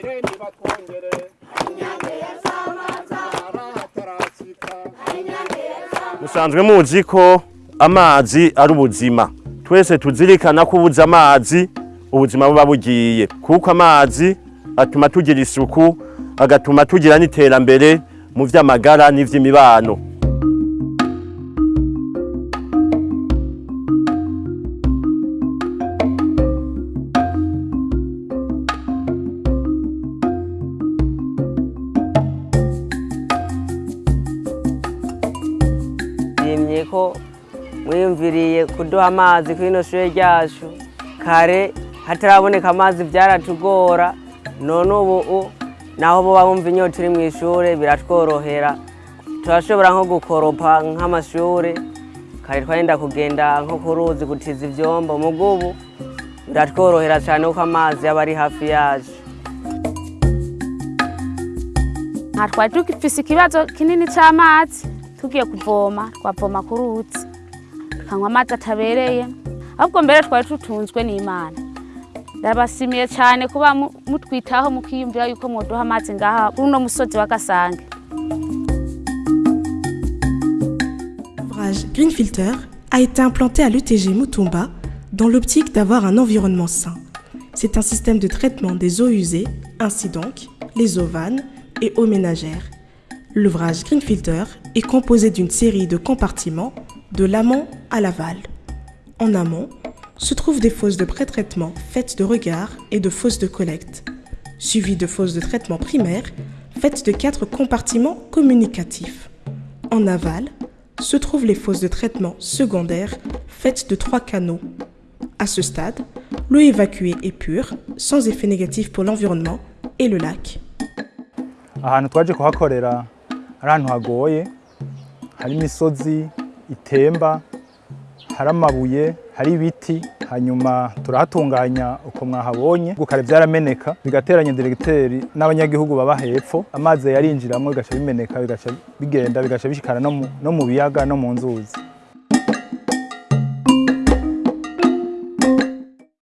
mbere nibatwongere arahatarasika musanzwe muzi ko amazi ari ubuzima. Twese tuzirikana ko ubuze amazi ubuzima buba bugiye. Kuko amazi atuma tugira isuku agatuma tugira n'iterambere mu vy'amagara n'ivy'imibano. Yimye ko mwiyumviriye kuduha amazi kuri ino shure ryacu. Kare hataraboneka amazi byaratugora none ubu naho boba bumva inyota iri mu ishure biratworohera. Turashobora nko gukoropa nk'amashure kare twagenda kugenda nko ku ruzi gutiza ivyombo. Muga ubu biratworohera cyane kuko amazi aba ari hafi yacu. Nta twari dufise ikibazo kinini c'amazi. Tugiye kuvoma twavoma ku ruzi tukanywa amazi atabereye ahubwo mbere twari tutunzwe n'imana ndabasimiye cyane kuba mu- mutwitaho mukiyumvira yuko mwoduha amazi ngaha uno musozi wa gasange Green Filter a été implanté à l'UTG Mutumba dans l'optique d'avoir un environnement sain. C'est un système de traitement des eaux usées, ainsi donc les eaux vannes et eaux ménagères. L'ouvrage Green Filter est composé d'une série de compartiments de l'amont à l'aval. En amont se trouvent des fosses de pré-traitement faites de regard et de fosses de collecte, suivies de fosses de traitement primaire faites de quatre compartiments communicatifs. En aval se trouvent les fosses de traitement secondaires faites de trois canaux. À ce stade, l'eau évacuée est pure, sans effet négatif pour l'environnement et le lac. Ari ahantu hagoye hari imisozi itemba hari amabuye hari ibiti hanyuma turahatunganya uko mwahabonye. Gukare byarameneka bigateranya diregiteri n'abanyagihugu baba hepfo. Amazi yarinjiramo bigaca bimeneka bigaca bigenda bigaca bishikana no mu biyaga no mu nzuzi.